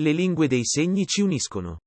Le lingue dei segni ci uniscono.